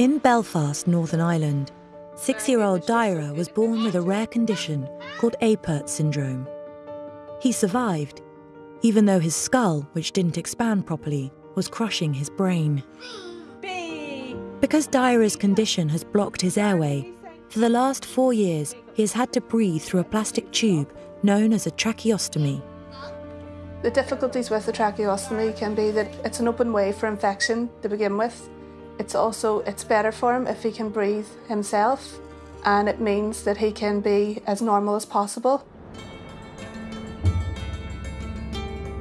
In Belfast, Northern Ireland, six year old Daire was born with a rare condition called Apert syndrome. He survived, even though his skull, which didn't expand properly, was crushing his brain. Because Daire's condition has blocked his airway, for the last four years he has had to breathe through a plastic tube known as a tracheostomy. The difficulties with the tracheostomy can be that it's an open way for infection to begin with. It's also it's better for him if he can breathe himself and it means that he can be as normal as possible.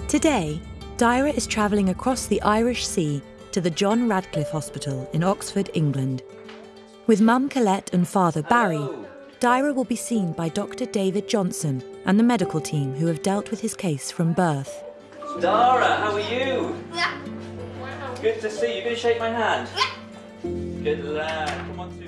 Today, Daire is travelling across the Irish Sea to the John Radcliffe Hospital in Oxford, England. With mum Colette and father Barry, Daire will be seen by Dr. David Johnson and the medical team who have dealt with his case from birth. Dara, how are you? Good to see you. Gonna shake my hand? Good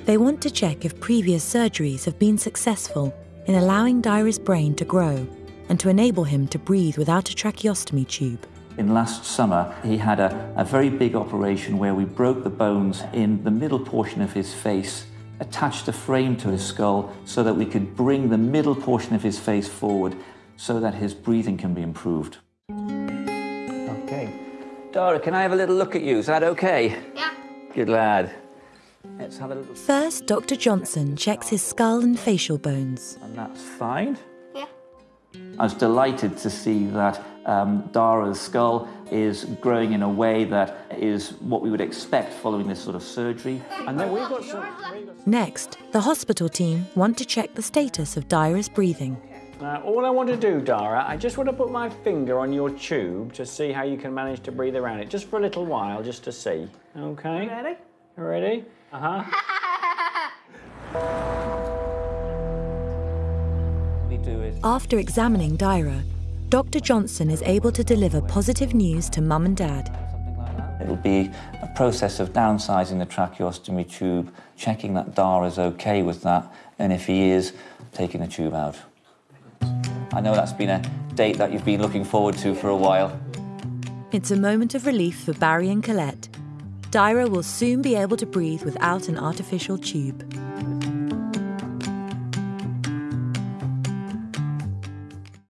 They want to check if previous surgeries have been successful in allowing Daire's brain to grow and to enable him to breathe without a tracheostomy tube. In last summer, he had a, a very big operation where we broke the bones in the middle portion of his face, attached a frame to his skull so that we could bring the middle portion of his face forward so that his breathing can be improved. Okay. Dara, can I have a little look at you? Is that okay? Yeah. Good lad. First, Dr. Johnson checks his skull and facial bones. And that's fine. Yeah. I was delighted to see that um, Dara's skull is growing in a way that is what we would expect following this sort of surgery. And then we've got some. Next, the hospital team want to check the status of Dara's breathing. Now, all I want to do, Dara, I just want to put my finger on your tube to see how you can manage to breathe around it, just for a little while, just to see. Okay? Ready? You ready? Uh huh. we do is After examining Daire, Dr. Johnson is able to deliver positive news to mum and dad. something like that. It'll be a process of downsizing the tracheostomy tube, checking that Dara's okay with that, and if he is, taking the tube out. I know that's been a date that you've been looking forward to for a while. It's a moment of relief for Barry and Colette. Daire will soon be able to breathe without an artificial tube.